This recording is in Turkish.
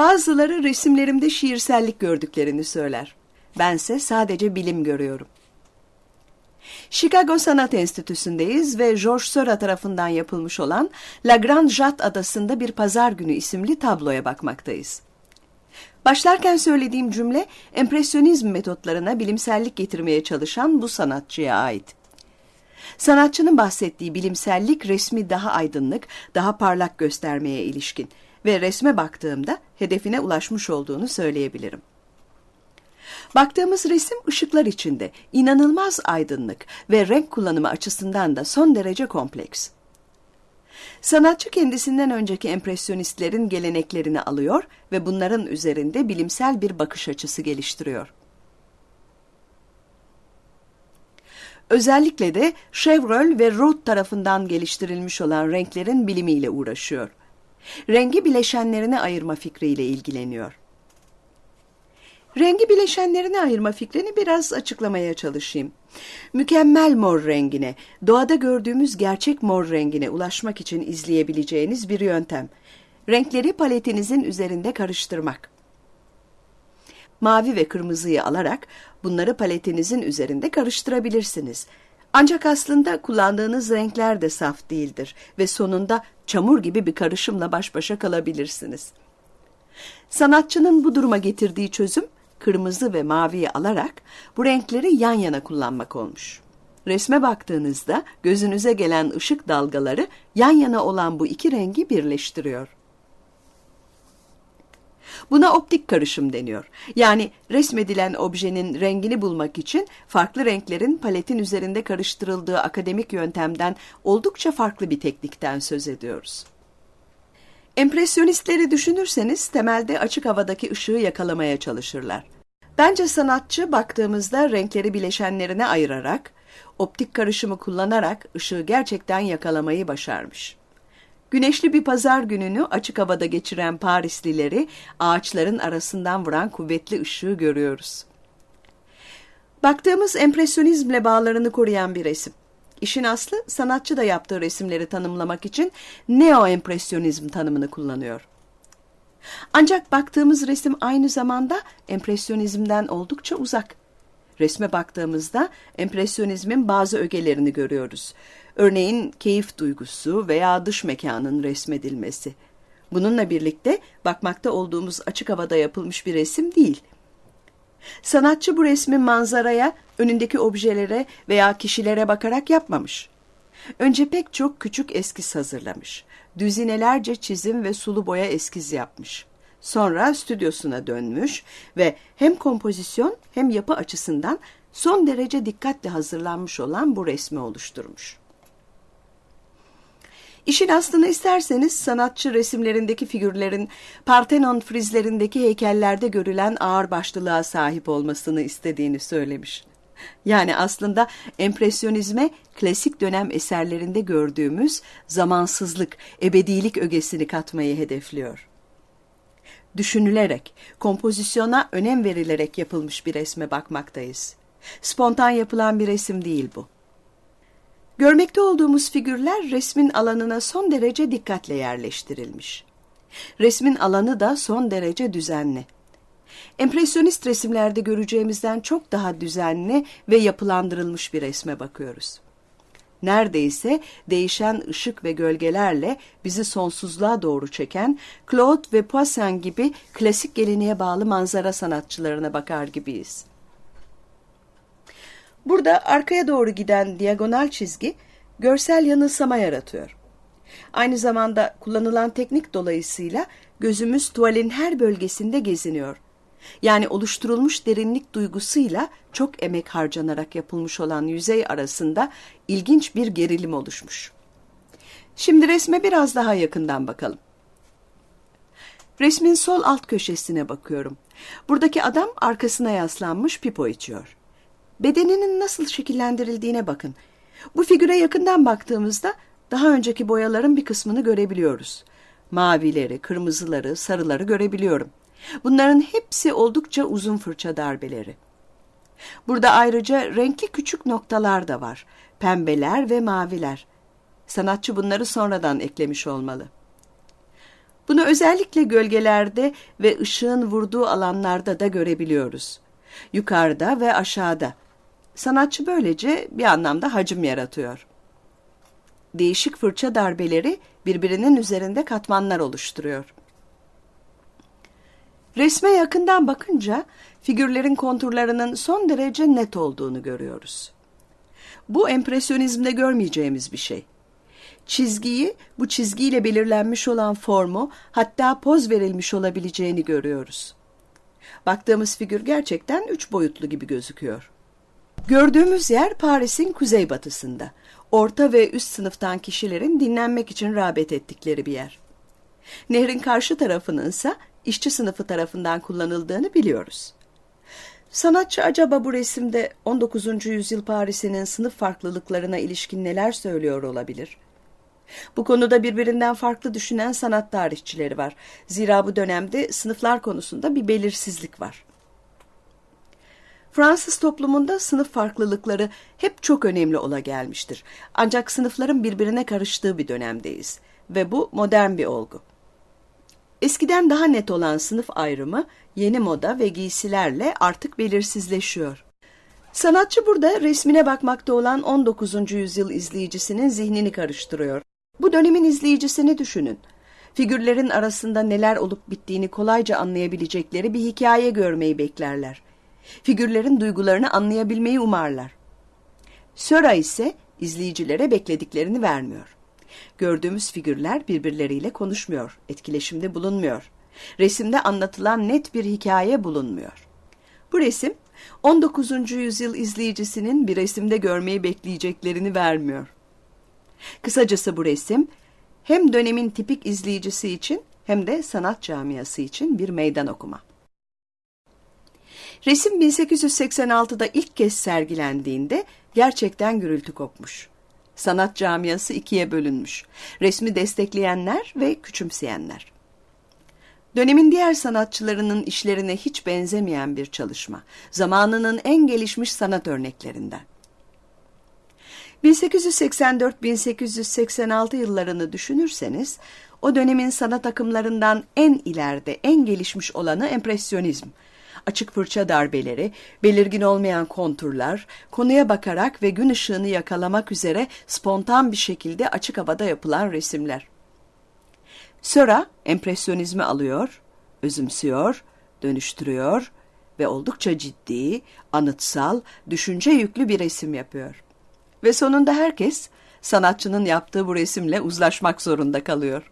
Bazıları resimlerimde şiirsellik gördüklerini söyler. Bense sadece bilim görüyorum. Chicago Sanat Enstitüsü'ndeyiz ve George Seurat tarafından yapılmış olan La Grande Jatte adasında bir pazar günü isimli tabloya bakmaktayız. Başlarken söylediğim cümle empresyonizm metotlarına bilimsellik getirmeye çalışan bu sanatçıya ait. Sanatçının bahsettiği bilimsellik resmi daha aydınlık, daha parlak göstermeye ilişkin ve resme baktığımda hedefine ulaşmış olduğunu söyleyebilirim. Baktığımız resim ışıklar içinde, inanılmaz aydınlık ve renk kullanımı açısından da son derece kompleks. Sanatçı kendisinden önceki empresyonistlerin geleneklerini alıyor ve bunların üzerinde bilimsel bir bakış açısı geliştiriyor. Özellikle de Chevreul ve Roth tarafından geliştirilmiş olan renklerin bilimiyle uğraşıyor. Rengi bileşenlerine ayırma fikriyle ilgileniyor. Rengi bileşenlerine ayırma fikrini biraz açıklamaya çalışayım. Mükemmel mor rengine, doğada gördüğümüz gerçek mor rengine ulaşmak için izleyebileceğiniz bir yöntem. Renkleri paletinizin üzerinde karıştırmak. Mavi ve kırmızıyı alarak bunları paletinizin üzerinde karıştırabilirsiniz. Ancak aslında kullandığınız renkler de saf değildir ve sonunda çamur gibi bir karışımla baş başa kalabilirsiniz. Sanatçının bu duruma getirdiği çözüm kırmızı ve maviyi alarak bu renkleri yan yana kullanmak olmuş. Resme baktığınızda gözünüze gelen ışık dalgaları yan yana olan bu iki rengi birleştiriyor. Buna optik karışım deniyor. Yani resmedilen objenin rengini bulmak için farklı renklerin paletin üzerinde karıştırıldığı akademik yöntemden oldukça farklı bir teknikten söz ediyoruz. Empresyonistleri düşünürseniz temelde açık havadaki ışığı yakalamaya çalışırlar. Bence sanatçı baktığımızda renkleri bileşenlerine ayırarak, optik karışımı kullanarak ışığı gerçekten yakalamayı başarmış. Güneşli bir pazar gününü açık havada geçiren Parislileri ağaçların arasından vuran kuvvetli ışığı görüyoruz. Baktığımız empresyonizmle bağlarını koruyan bir resim. İşin aslı sanatçı da yaptığı resimleri tanımlamak için neo-empresyonizm tanımını kullanıyor. Ancak baktığımız resim aynı zamanda empresyonizmden oldukça uzak. Resme baktığımızda empresyonizmin bazı ögelerini görüyoruz. Örneğin keyif duygusu veya dış mekanın resmedilmesi. Bununla birlikte bakmakta olduğumuz açık havada yapılmış bir resim değil. Sanatçı bu resmi manzaraya, önündeki objelere veya kişilere bakarak yapmamış. Önce pek çok küçük eskiz hazırlamış. Düzinelerce çizim ve sulu boya eskiz yapmış. Sonra stüdyosuna dönmüş ve hem kompozisyon hem yapı açısından son derece dikkatle hazırlanmış olan bu resmi oluşturmuş. İşin aslını isterseniz sanatçı resimlerindeki figürlerin Parthenon frizlerindeki heykellerde görülen ağırbaşlılığa sahip olmasını istediğini söylemiş. Yani aslında empresyonizme klasik dönem eserlerinde gördüğümüz zamansızlık, ebedilik ögesini katmayı hedefliyor. Düşünülerek, kompozisyona önem verilerek yapılmış bir resme bakmaktayız. Spontan yapılan bir resim değil bu. Görmekte olduğumuz figürler resmin alanına son derece dikkatle yerleştirilmiş. Resmin alanı da son derece düzenli. Empresyonist resimlerde göreceğimizden çok daha düzenli ve yapılandırılmış bir resme bakıyoruz. Neredeyse değişen ışık ve gölgelerle bizi sonsuzluğa doğru çeken Claude ve Poussin gibi klasik geleneğe bağlı manzara sanatçılarına bakar gibiyiz. Burada arkaya doğru giden diagonal çizgi görsel yanılsama yaratıyor. Aynı zamanda kullanılan teknik dolayısıyla gözümüz tuvalin her bölgesinde geziniyor. Yani oluşturulmuş derinlik duygusuyla çok emek harcanarak yapılmış olan yüzey arasında ilginç bir gerilim oluşmuş. Şimdi resme biraz daha yakından bakalım. Resmin sol alt köşesine bakıyorum. Buradaki adam arkasına yaslanmış pipo içiyor. Bedeninin nasıl şekillendirildiğine bakın. Bu figüre yakından baktığımızda daha önceki boyaların bir kısmını görebiliyoruz. Mavileri, kırmızıları, sarıları görebiliyorum. Bunların hepsi oldukça uzun fırça darbeleri. Burada ayrıca renkli küçük noktalar da var. Pembeler ve maviler. Sanatçı bunları sonradan eklemiş olmalı. Bunu özellikle gölgelerde ve ışığın vurduğu alanlarda da görebiliyoruz. Yukarıda ve aşağıda. Sanatçı böylece bir anlamda hacim yaratıyor. Değişik fırça darbeleri birbirinin üzerinde katmanlar oluşturuyor. Resme yakından bakınca figürlerin konturlarının son derece net olduğunu görüyoruz. Bu empresyonizmde görmeyeceğimiz bir şey. Çizgiyi, bu çizgiyle belirlenmiş olan formu, hatta poz verilmiş olabileceğini görüyoruz. Baktığımız figür gerçekten üç boyutlu gibi gözüküyor. Gördüğümüz yer Paris'in kuzeybatısında. Orta ve üst sınıftan kişilerin dinlenmek için rağbet ettikleri bir yer. Nehrin karşı tarafının ise işçi sınıfı tarafından kullanıldığını biliyoruz. Sanatçı acaba bu resimde 19. yüzyıl Paris'inin sınıf farklılıklarına ilişkin neler söylüyor olabilir? Bu konuda birbirinden farklı düşünen sanat tarihçileri var. Zira bu dönemde sınıflar konusunda bir belirsizlik var. Fransız toplumunda sınıf farklılıkları hep çok önemli ola gelmiştir. Ancak sınıfların birbirine karıştığı bir dönemdeyiz ve bu modern bir olgu. Eskiden daha net olan sınıf ayrımı yeni moda ve giysilerle artık belirsizleşiyor. Sanatçı burada resmine bakmakta olan 19. yüzyıl izleyicisinin zihnini karıştırıyor. Bu dönemin izleyicisini düşünün. Figürlerin arasında neler olup bittiğini kolayca anlayabilecekleri bir hikaye görmeyi beklerler. Figürlerin duygularını anlayabilmeyi umarlar. Söra ise izleyicilere beklediklerini vermiyor. Gördüğümüz figürler birbirleriyle konuşmuyor, etkileşimde bulunmuyor. Resimde anlatılan net bir hikaye bulunmuyor. Bu resim 19. yüzyıl izleyicisinin bir resimde görmeyi bekleyeceklerini vermiyor. Kısacası bu resim hem dönemin tipik izleyicisi için hem de sanat camiası için bir meydan okuma. Resim 1886'da ilk kez sergilendiğinde gerçekten gürültü kopmuş. Sanat camiası ikiye bölünmüş. Resmi destekleyenler ve küçümseyenler. Dönemin diğer sanatçılarının işlerine hiç benzemeyen bir çalışma. Zamanının en gelişmiş sanat örneklerinden. 1884-1886 yıllarını düşünürseniz, o dönemin sanat akımlarından en ileride, en gelişmiş olanı empresyonizm. Açık fırça darbeleri, belirgin olmayan konturlar, konuya bakarak ve gün ışığını yakalamak üzere spontan bir şekilde açık havada yapılan resimler. Söra empresyonizmi alıyor, özümsüyor, dönüştürüyor ve oldukça ciddi, anıtsal, düşünce yüklü bir resim yapıyor. Ve sonunda herkes sanatçının yaptığı bu resimle uzlaşmak zorunda kalıyor.